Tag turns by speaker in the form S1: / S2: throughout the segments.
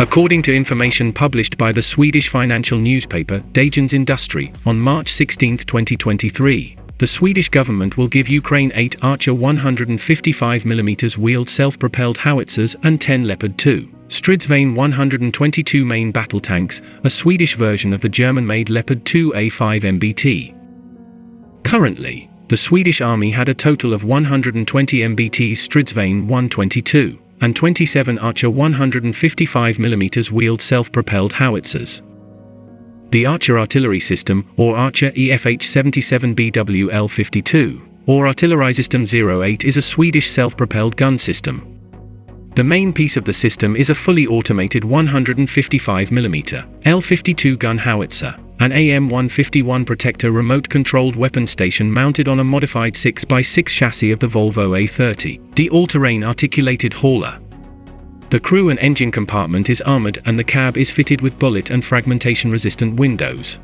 S1: According to information published by the Swedish financial newspaper Dagens Industri on March 16, 2023, the Swedish government will give Ukraine 8 Archer 155mm wheeled self-propelled howitzers and 10 Leopard 2 Stridsvagn 122 main battle tanks, a Swedish version of the German-made Leopard 2A5 MBT. Currently, the Swedish army had a total of 120 MBT Stridsvagn 122 and 27 Archer 155mm wheeled self-propelled howitzers. The Archer artillery system, or Archer EFH-77BWL-52, or Artillerisystem 08 is a Swedish self-propelled gun system. The main piece of the system is a fully automated 155mm L-52 gun howitzer, an AM-151 Protector remote-controlled weapon station mounted on a modified 6x6 chassis of the Volvo A30, the all-terrain articulated hauler. The crew and engine compartment is armored and the cab is fitted with bullet and fragmentation-resistant windows.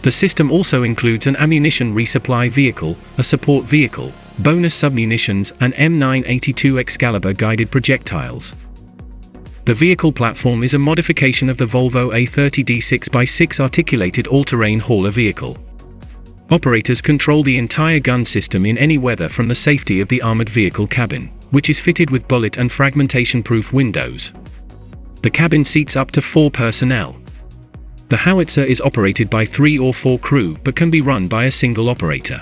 S1: The system also includes an ammunition resupply vehicle, a support vehicle, bonus submunitions and M982 Excalibur guided projectiles. The vehicle platform is a modification of the Volvo A30D 6x6 articulated all-terrain hauler vehicle. Operators control the entire gun system in any weather from the safety of the armored vehicle cabin which is fitted with bullet and fragmentation-proof windows. The cabin seats up to four personnel. The howitzer is operated by three or four crew but can be run by a single operator.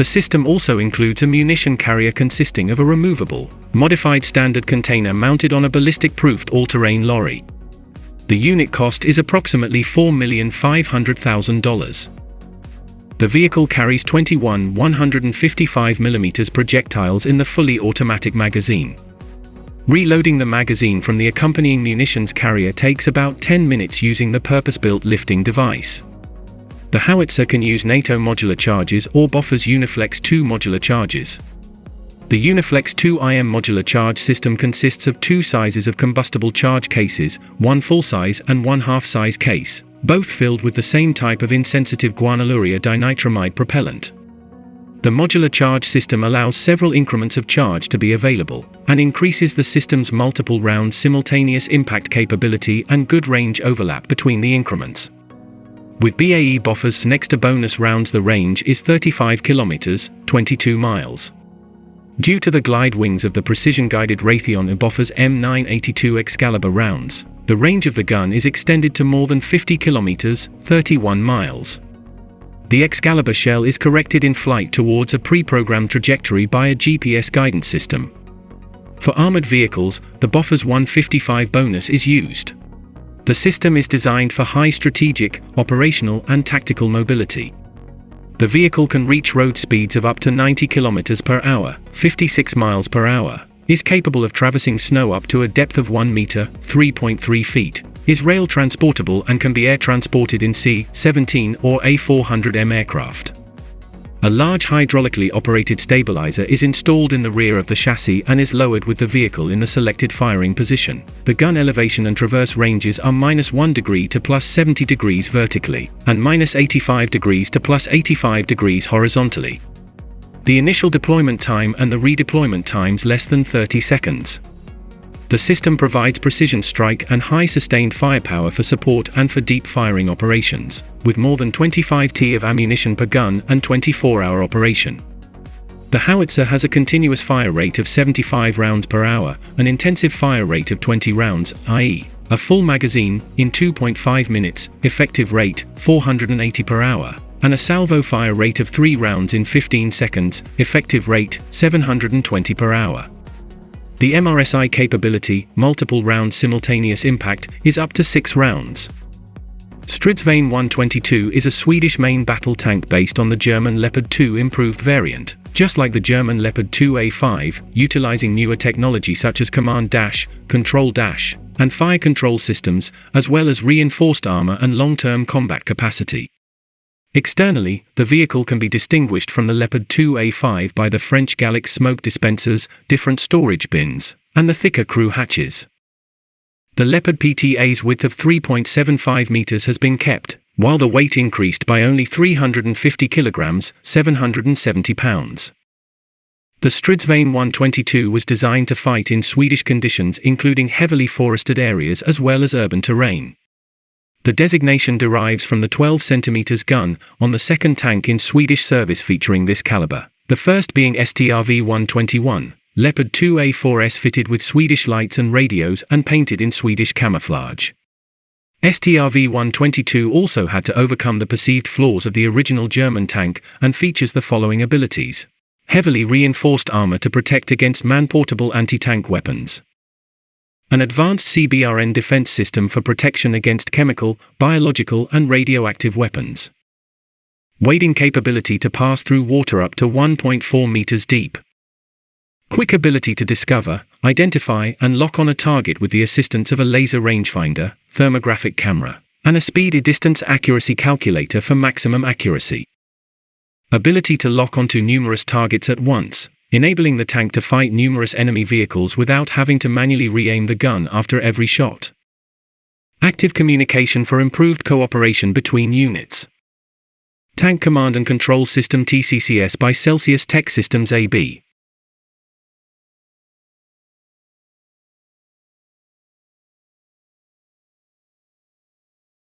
S1: The system also includes a munition carrier consisting of a removable, modified standard container mounted on a ballistic-proofed all-terrain lorry. The unit cost is approximately $4,500,000. The vehicle carries 21 155mm projectiles in the fully automatic magazine. Reloading the magazine from the accompanying munitions carrier takes about 10 minutes using the purpose-built lifting device. The howitzer can use NATO modular charges or Bofors Uniflex 2 modular charges. The Uniflex 2 IM modular charge system consists of two sizes of combustible charge cases, one full-size and one half-size case both filled with the same type of insensitive guanylurea dinitramide propellant. The modular charge system allows several increments of charge to be available, and increases the system's multiple round simultaneous impact capability and good range overlap between the increments. With BAE Bofors Nexter bonus rounds the range is 35 kilometers, 22 miles. Due to the glide wings of the precision-guided Raytheon Bofors M982 Excalibur rounds, the range of the gun is extended to more than 50 kilometers, 31 miles. The Excalibur shell is corrected in flight towards a pre-programmed trajectory by a GPS guidance system. For armored vehicles, the Bofors 155 bonus is used. The system is designed for high strategic, operational and tactical mobility. The vehicle can reach road speeds of up to 90 km per hour, 56 miles per hour, is capable of traversing snow up to a depth of 1 meter, 3.3 feet, is rail transportable and can be air transported in C-17 or A400M aircraft. A large hydraulically operated stabilizer is installed in the rear of the chassis and is lowered with the vehicle in the selected firing position. The gun elevation and traverse ranges are minus 1 degree to plus 70 degrees vertically, and minus 85 degrees to plus 85 degrees horizontally. The initial deployment time and the redeployment times less than 30 seconds. The system provides precision strike and high sustained firepower for support and for deep firing operations, with more than 25 T of ammunition per gun and 24-hour operation. The howitzer has a continuous fire rate of 75 rounds per hour, an intensive fire rate of 20 rounds, i.e., a full magazine, in 2.5 minutes, effective rate, 480 per hour, and a salvo fire rate of 3 rounds in 15 seconds, effective rate 720 per hour. The MRSI capability, multiple round simultaneous impact, is up to 6 rounds. Stridsvagn 122 is a Swedish main battle tank based on the German Leopard 2 improved variant, just like the German Leopard 2A5, utilizing newer technology such as command dash, control dash, and fire control systems, as well as reinforced armor and long-term combat capacity. Externally, the vehicle can be distinguished from the Leopard 2A5 by the French Galix smoke dispensers, different storage bins, and the thicker crew hatches. The Leopard PTA's width of 3.75 meters has been kept, while the weight increased by only 350 kilograms, 770 pounds. The Stridsvagn 122 was designed to fight in Swedish conditions including heavily forested areas as well as urban terrain. The designation derives from the 12 cm gun on the second tank in Swedish service featuring this caliber, the first being STRV 121, Leopard 2A4S fitted with Swedish lights and radios and painted in Swedish camouflage. STRV 122 also had to overcome the perceived flaws of the original German tank and features the following abilities. Heavily reinforced armor to protect against man portable anti tank weapons, an advanced CBRN defense system for protection against chemical, biological, and radioactive weapons, wading capability to pass through water up to 1.4 meters deep. Quick ability to discover, identify, and lock on a target with the assistance of a laser rangefinder, thermographic camera, and a speed distance accuracy calculator for maximum accuracy. Ability to lock onto numerous targets at once, enabling the tank to fight numerous enemy vehicles without having to manually re-aim the gun after every shot. Active communication for improved cooperation between units. Tank Command and Control System TCCS by Celsius Tech Systems AB.